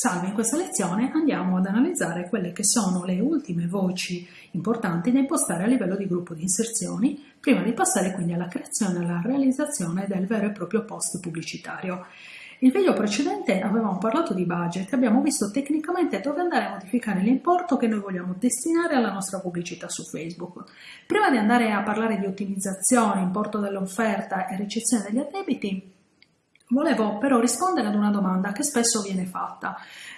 Salve, in questa lezione andiamo ad analizzare quelle che sono le ultime voci importanti da impostare a livello di gruppo di inserzioni, prima di passare quindi alla creazione e alla realizzazione del vero e proprio post pubblicitario. Il video precedente avevamo parlato di budget abbiamo visto tecnicamente dove andare a modificare l'importo che noi vogliamo destinare alla nostra pubblicità su Facebook. Prima di andare a parlare di ottimizzazione, importo dell'offerta e ricezione degli addebiti, Volevo però rispondere ad una domanda che spesso viene fatta,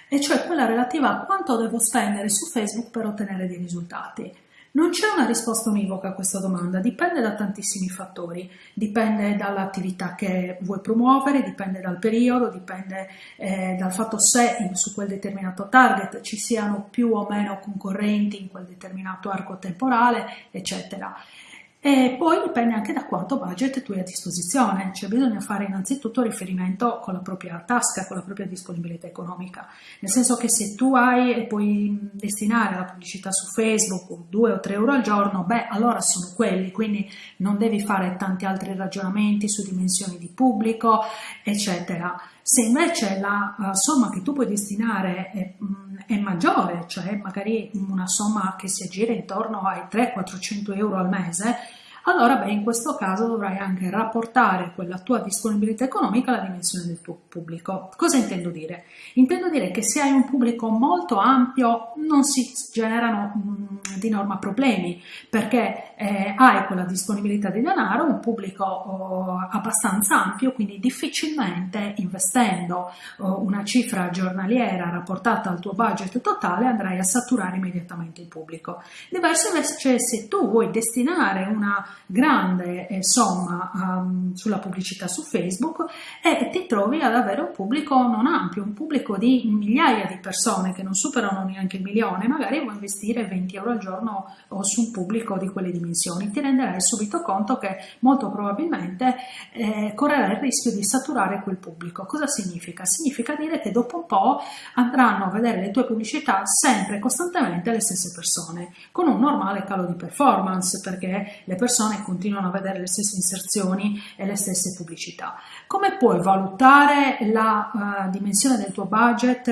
e cioè quella relativa a quanto devo spendere su Facebook per ottenere dei risultati. Non c'è una risposta univoca a questa domanda, dipende da tantissimi fattori, dipende dall'attività che vuoi promuovere, dipende dal periodo, dipende eh, dal fatto se su quel determinato target ci siano più o meno concorrenti in quel determinato arco temporale, eccetera. E poi dipende anche da quanto budget tu hai a disposizione, cioè bisogna fare innanzitutto riferimento con la propria tasca, con la propria disponibilità economica, nel senso che se tu hai e puoi destinare la pubblicità su Facebook 2 o 3 euro al giorno, beh allora sono quelli, quindi non devi fare tanti altri ragionamenti su dimensioni di pubblico, eccetera. Se invece la uh, somma che tu puoi destinare è, mh, è, maggiore, cioè magari una somma che si aggira intorno ai 300-400 euro al mese, allora beh, in questo caso dovrai anche rapportare quella tua disponibilità economica alla dimensione del tuo pubblico. Cosa intendo dire? Intendo dire che se hai un pubblico molto ampio non si generano mh, mm, di norma problemi perché eh, hai quella disponibilità di denaro, un pubblico oh, abbastanza ampio, quindi difficilmente investendo oh, una cifra giornaliera rapportata al tuo budget totale andrai a saturare immediatamente il pubblico. Diverso invece se tu vuoi destinare una grande eh, somma um, sulla pubblicità su Facebook e ti trovi ad avere un pubblico non ampio, un pubblico di migliaia di persone che non superano neanche il milione, magari vuoi investire 20 euro al giorno su un pubblico di quelle dimensioni, ti renderai subito conto che molto probabilmente eh, correrai il rischio di saturare quel pubblico. Cosa significa? Significa dire che dopo un po' andranno a vedere le tue pubblicità sempre costantemente le stesse persone, con un normale calo di performance, perché le persone persone continuano a vedere le stesse inserzioni e le stesse pubblicità. Come puoi valutare la uh, dimensione del tuo budget uh,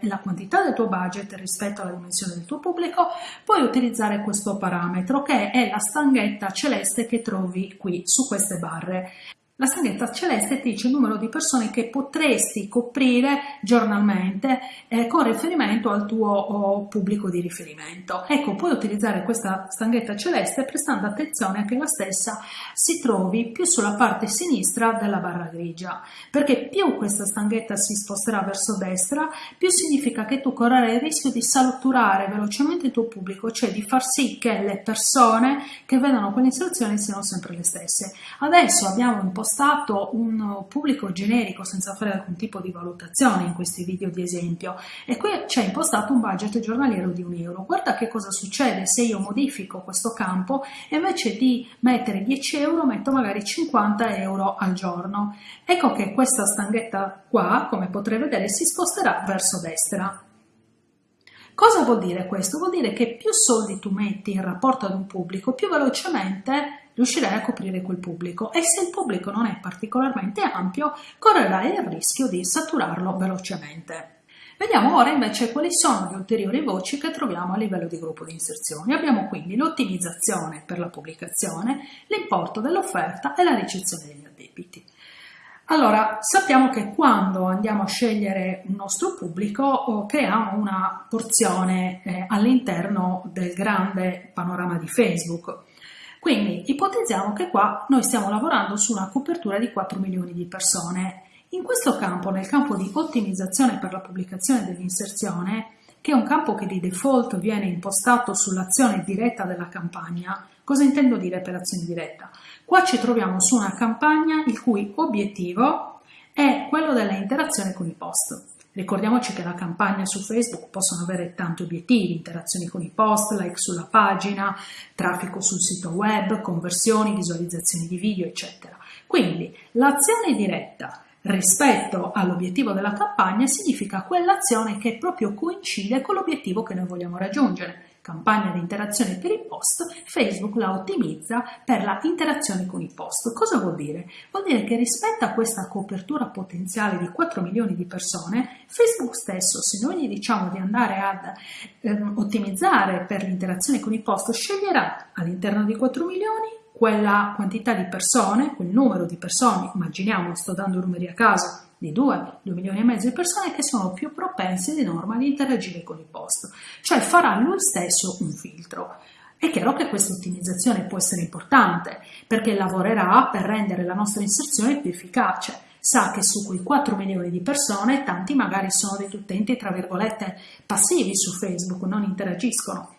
e la quantità del tuo budget rispetto alla dimensione del tuo pubblico? Puoi utilizzare questo parametro che è la stanghetta celeste che trovi qui su queste barre. La stanghetta celeste ti dice il numero di persone che potresti coprire giornalmente eh, con riferimento al tuo oh, pubblico di riferimento. Ecco, puoi utilizzare questa stanghetta celeste prestando attenzione a che la stessa si trovi più sulla parte sinistra della barra grigia, perché più questa stanghetta si sposterà verso destra, più significa che tu correrai il rischio di saturare velocemente il tuo pubblico, cioè di far sì che le persone che vedono quelle istruzioni siano sempre le stesse. Adesso abbiamo un po' impostato un pubblico generico senza fare alcun tipo di valutazione in questi video di esempio e qui c'è impostato un budget giornaliero di un euro. Guarda che cosa succede se io modifico questo campo e invece di mettere 10 euro metto magari 50 euro al giorno. Ecco che questa stanghetta qua, come potrei vedere, si sposterà verso destra. Cosa vuol dire questo? Vuol dire che più soldi tu metti in rapporto ad un pubblico, più velocemente riuscirai a coprire quel pubblico e se il pubblico non è particolarmente ampio correrai il rischio di saturarlo velocemente. Vediamo ora invece quali sono le ulteriori voci che troviamo a livello di gruppo di inserzioni. Abbiamo quindi l'ottimizzazione per la pubblicazione, l'importo dell'offerta e la ricezione degli addebiti. Allora, sappiamo che quando andiamo a scegliere un nostro pubblico oh, creiamo una porzione eh, all'interno del grande panorama di Facebook. Quindi ipotizziamo che qua noi stiamo lavorando su una copertura di 4 milioni di persone. In questo campo, nel campo di ottimizzazione per la pubblicazione dell'inserzione, che è un campo che di default viene impostato sull'azione diretta della campagna, cosa intendo dire per azione diretta? Qua ci troviamo su una campagna il cui obiettivo è quello della interazione con i post. Ricordiamoci che la campagna su Facebook possono avere tanti obiettivi, interazioni con i post, like sulla pagina, traffico sul sito web, conversioni, visualizzazioni di video, eccetera. Quindi l'azione diretta rispetto all'obiettivo della campagna significa quell'azione che proprio coincide con l'obiettivo che noi vogliamo raggiungere. Campagna di interazione per i post, Facebook la ottimizza per la interazione con i post. Cosa vuol dire? Vuol dire che rispetto a questa copertura potenziale di 4 milioni di persone, Facebook stesso, se noi gli diciamo di andare ad eh, ottimizzare per l'interazione con i post, sceglierà all'interno di 4 milioni quella quantità di persone, quel numero di persone, immaginiamo, sto dando numeri a caso, di 2, 2 milioni e mezzo di persone che sono più propense di norma ad interagire con i post, cioè farà lui stesso un filtro. È chiaro che questa ottimizzazione può essere importante perché lavorerà per rendere la nostra inserzione più efficace. Sa che su quei 4 milioni di persone tanti magari sono degli utenti tra virgolette passivi su Facebook, non interagiscono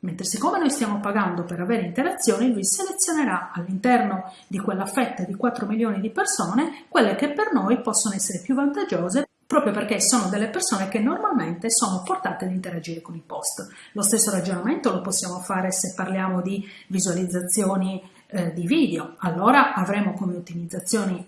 Mentre siccome noi stiamo pagando per avere interazioni, lui selezionerà all'interno di quella fetta di 4 milioni di persone quelle che per noi possono essere più vantaggiose proprio perché sono delle persone che normalmente sono portate ad interagire con i post. Lo stesso ragionamento lo possiamo fare se parliamo di visualizzazioni eh, di video, allora avremo come ottimizzazioni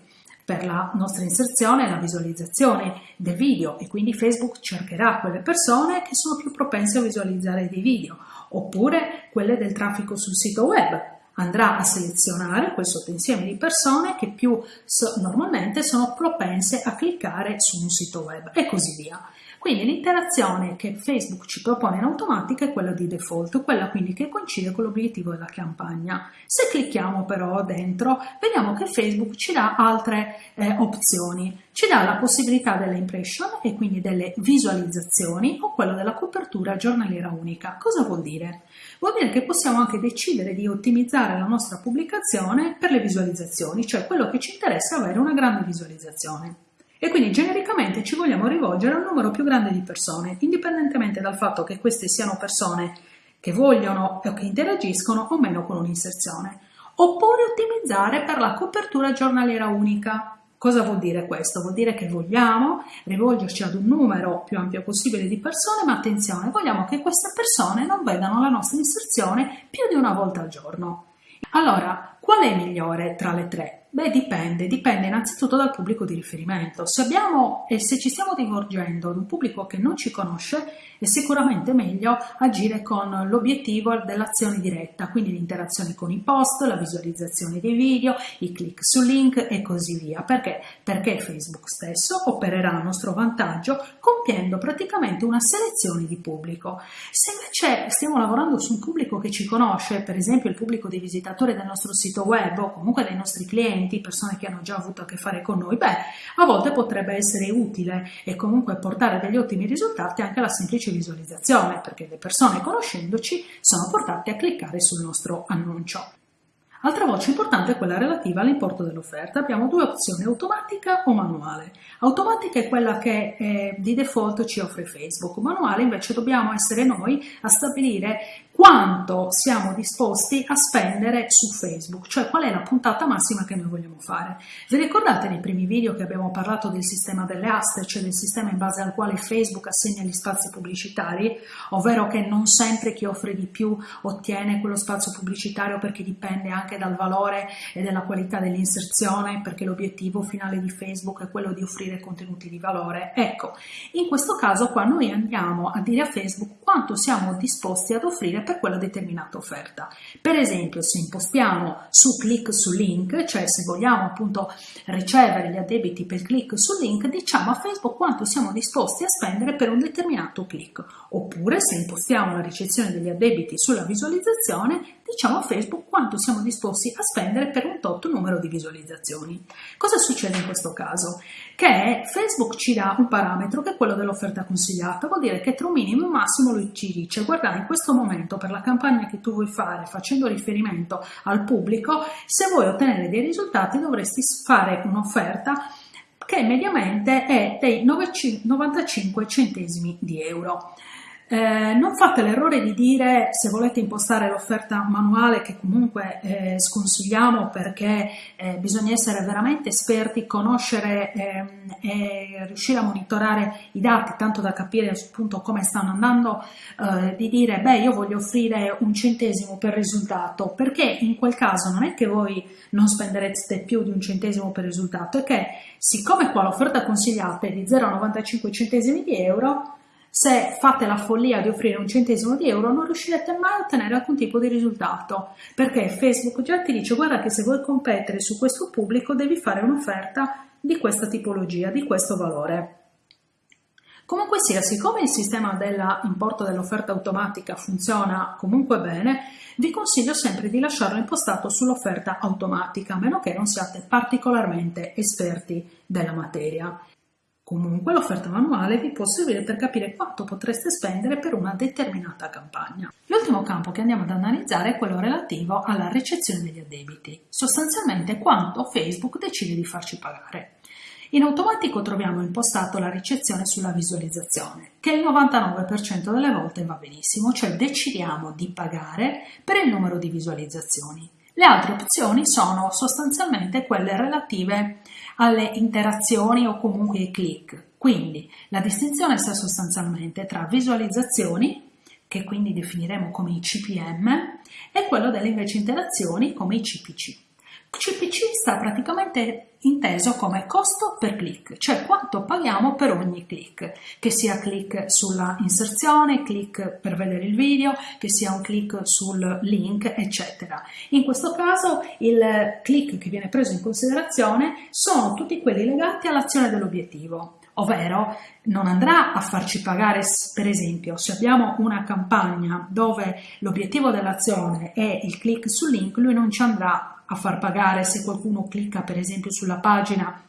per la nostra inserzione la visualizzazione del video e quindi Facebook cercherà quelle persone che sono più propense a visualizzare dei video oppure quelle del traffico sul sito web. Andrà a selezionare quel sottoinsieme di persone che più so, normalmente sono propense a cliccare su un sito web e così via. Quindi l'interazione che Facebook ci propone in automatica è quella di default, quella quindi che coincide con l'obiettivo della campagna. Se clicchiamo però dentro, vediamo che Facebook ci dà altre eh, opzioni. Ci dà la possibilità delle impression e quindi delle visualizzazioni o quello della copertura giornaliera unica. Cosa vuol dire? Vuol dire che possiamo anche decidere di ottimizzare la nostra pubblicazione per le visualizzazioni, cioè quello che ci interessa è avere una grande visualizzazione e quindi genericamente ci vogliamo rivolgere a un numero più grande di persone, indipendentemente dal fatto che queste siano persone che vogliono o che interagiscono o meno con un'inserzione. Oppure ottimizzare per la copertura giornaliera unica. Cosa vuol dire questo? Vuol dire che vogliamo rivolgerci ad un numero più ampio possibile di persone, ma attenzione, vogliamo che queste persone non vedano la nostra inserzione più di una volta al giorno. Allora, qual è migliore tra le tre? Beh, dipende, dipende innanzitutto dal pubblico di riferimento. Se abbiamo e se ci stiamo rivolgendo ad un pubblico che non ci conosce, è sicuramente meglio agire con l'obiettivo dell'azione diretta, quindi l'interazione con i post, la visualizzazione dei video, i click su link e così via. Perché? Perché Facebook stesso opererà a nostro vantaggio compiendo praticamente una selezione di pubblico. Se invece stiamo lavorando su un pubblico che ci conosce, per esempio il pubblico dei visitatori del nostro sito web o comunque dei nostri clienti, persone che hanno già avuto a che fare con noi, beh, a volte potrebbe essere utile e comunque portare degli ottimi risultati anche la semplice semplice visualizzazione, perché le persone conoscendoci sono portate a cliccare sul nostro annuncio. Altra voce importante è quella relativa all'importo dell'offerta. Abbiamo due opzioni, automatica o manuale. Automatica è quella che eh, di default ci offre Facebook, manuale invece dobbiamo essere noi a stabilire quanto siamo disposti a spendere su Facebook, cioè qual è la puntata massima che noi vogliamo fare. Vi ricordate nei primi video che abbiamo parlato del sistema delle aste, cioè del sistema in base al quale Facebook assegna gli spazi pubblicitari, ovvero che non sempre chi offre di più ottiene quello spazio pubblicitario perché dipende anche dal valore e dalla qualità dell'inserzione, perché l'obiettivo finale di Facebook è quello di offrire contenuti di valore. Ecco, in questo caso qua noi andiamo a dire a Facebook quanto siamo disposti ad offrire per quella determinata offerta. Per esempio, se impostiamo su click su link, cioè se vogliamo appunto ricevere gli addebiti per click su link, diciamo a Facebook quanto siamo disposti a spendere per un determinato click. Oppure se impostiamo la ricezione degli addebiti sulla visualizzazione, diciamo a Facebook quanto siamo disposti a spendere per un tot numero di visualizzazioni. Cosa succede in questo caso? Che Facebook ci dà un parametro che è quello dell'offerta consigliata, vuol dire che tra un minimo e un massimo lui ci dice guarda in questo momento per la campagna che tu vuoi fare facendo riferimento al pubblico, se vuoi ottenere dei risultati dovresti fare un'offerta che mediamente è dei 95 centesimi di euro. Eh, non fate l'errore di dire se volete impostare l'offerta manuale che comunque eh, sconsigliamo perché eh, bisogna essere veramente esperti, conoscere ehm, e riuscire a monitorare i dati tanto da capire appunto come stanno andando, eh, di dire beh io voglio offrire un centesimo per risultato. Perché in quel caso non è che voi non spenderete più di un centesimo per risultato, è che siccome qua l'offerta consigliata è di 0,95 centesimi di euro se fate la follia di offrire un centesimo di euro non riuscirete mai a ottenere alcun tipo di risultato perché Facebook già ti dice guarda che se vuoi competere su questo pubblico devi fare un'offerta di questa tipologia, di questo valore. Comunque sia, siccome il sistema dell'importo dell'offerta automatica funziona comunque bene, vi consiglio sempre di lasciarlo impostato sull'offerta automatica, a meno che non siate particolarmente esperti della materia. Comunque l'offerta manuale vi può servire per capire quanto potreste spendere per una determinata campagna. L'ultimo campo che andiamo ad analizzare è quello relativo alla ricezione degli addebiti, sostanzialmente quanto Facebook decide di farci pagare. In automatico troviamo impostato la ricezione sulla visualizzazione, che il 99% delle volte va benissimo, cioè decidiamo di pagare per il numero di visualizzazioni. Le altre opzioni sono sostanzialmente quelle relative alle interazioni o comunque ai click. Quindi la distinzione sta sostanzialmente tra visualizzazioni, che quindi definiremo come i CPM, e quello delle invece interazioni come i CPC. CPC sta praticamente inteso come costo per click, cioè quanto paghiamo per ogni click, che sia click sulla inserzione, click per vedere il video, che sia un click sul link, eccetera. In questo caso il click che viene preso in considerazione sono tutti quelli legati all'azione dell'obiettivo, ovvero non andrà a farci pagare, per esempio, se abbiamo una campagna dove l'obiettivo dell'azione è il click sul link, lui non ci andrà a far pagare se qualcuno clicca per esempio sulla pagina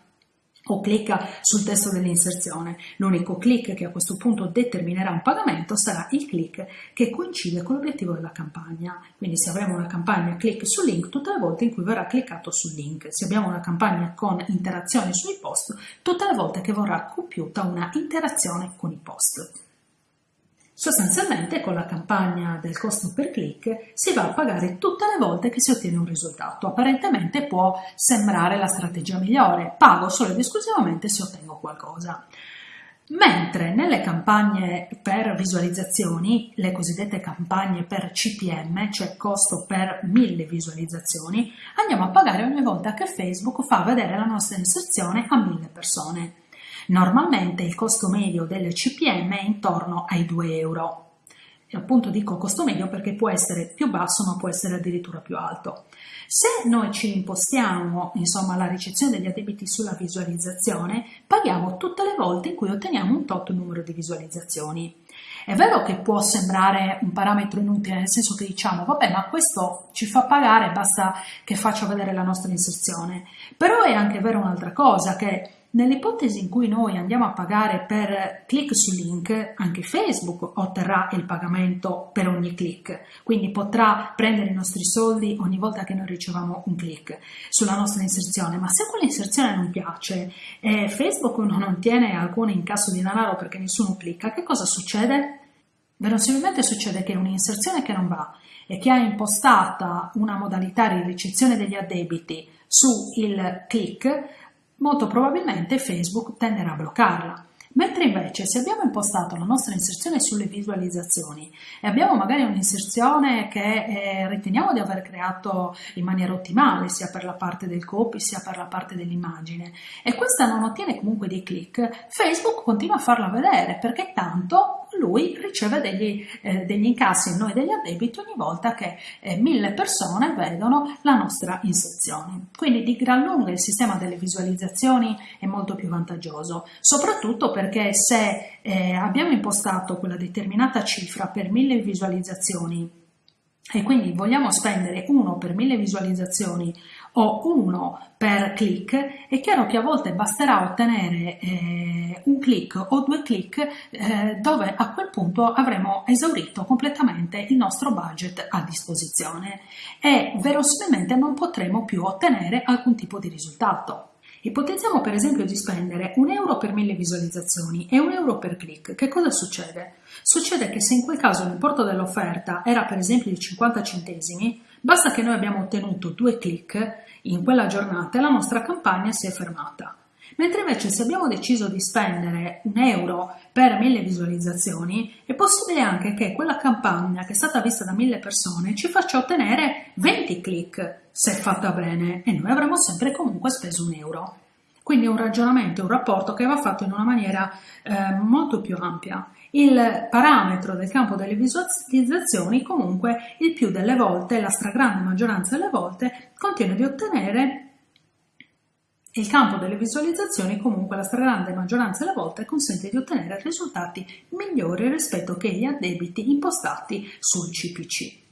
o clicca sul testo dell'inserzione. L'unico click che a questo punto determinerà un pagamento sarà il click che coincide con l'obiettivo della campagna. Quindi se avremo una campagna click sul link, tutte le volte in cui verrà cliccato sul link. Se abbiamo una campagna con interazioni sui post, tutte le volte che verrà compiuta una interazione con i post. Sostanzialmente con la campagna del costo per click si va a pagare tutte le volte che si ottiene un risultato. Apparentemente può sembrare la strategia migliore, pago solo ed esclusivamente se ottengo qualcosa. Mentre nelle campagne per visualizzazioni, le cosiddette campagne per CPM, cioè costo per mille visualizzazioni, andiamo a pagare ogni volta che Facebook fa vedere la nostra inserzione a mille persone. Normalmente il costo medio del CPM è intorno ai 2 euro. E appunto dico costo medio perché può essere più basso ma può essere addirittura più alto. Se noi ci impostiamo insomma la ricezione degli addebiti sulla visualizzazione, paghiamo tutte le volte in cui otteniamo un tot numero di visualizzazioni. È vero che può sembrare un parametro inutile, nel senso che diciamo, vabbè, ma questo ci fa pagare, basta che faccia vedere la nostra inserzione. Però è anche vero un'altra cosa, che Nell'ipotesi in cui noi andiamo a pagare per click su link, anche Facebook otterrà il pagamento per ogni click, quindi potrà prendere i nostri soldi ogni volta che noi riceviamo un click sulla nostra inserzione, ma se quell'inserzione non piace e Facebook non ottiene alcun incasso di denaro perché nessuno clicca, che cosa succede? Verosimilmente succede che un'inserzione che non va e che ha impostata una modalità di ricezione degli addebiti su il click molto probabilmente Facebook tenderà a bloccarla. Mentre invece se abbiamo impostato la nostra inserzione sulle visualizzazioni e abbiamo magari un'inserzione che eh, riteniamo di aver creato in maniera ottimale sia per la parte del copy sia per la parte dell'immagine e questa non ottiene comunque dei click, Facebook continua a farla vedere perché tanto lui riceve degli, eh, degli incassi noi degli addebiti ogni volta che eh, mille persone vedono la nostra inserzione. Quindi di gran lunga il sistema delle visualizzazioni è molto più vantaggioso, soprattutto perché se eh, abbiamo impostato quella determinata cifra per mille visualizzazioni e quindi vogliamo spendere uno per mille visualizzazioni o uno per click, è chiaro che a volte basterà ottenere eh, un click o due click eh, dove a quel punto avremo esaurito completamente il nostro budget a disposizione e verosimilmente non potremo più ottenere alcun tipo di risultato. Ipotizziamo per esempio di spendere un euro per mille visualizzazioni e un euro per click. Che cosa succede? Succede che se in quel caso l'importo dell'offerta era per esempio di 50 centesimi, basta che noi abbiamo ottenuto due click in quella giornata e la nostra campagna si è fermata. Mentre invece se abbiamo deciso di spendere un euro per mille visualizzazioni, è possibile anche che quella campagna che è stata vista da mille persone ci faccia ottenere 20 click se fatta bene e noi avremo sempre comunque speso un euro. Quindi è un ragionamento, un rapporto che va fatto in una maniera eh, molto più ampia. Il parametro del campo delle visualizzazioni comunque il più delle volte, la stragrande maggioranza delle volte, contiene di ottenere il campo delle visualizzazioni comunque la stragrande maggioranza delle volte consente di ottenere risultati migliori rispetto che gli addebiti impostati sul CPC.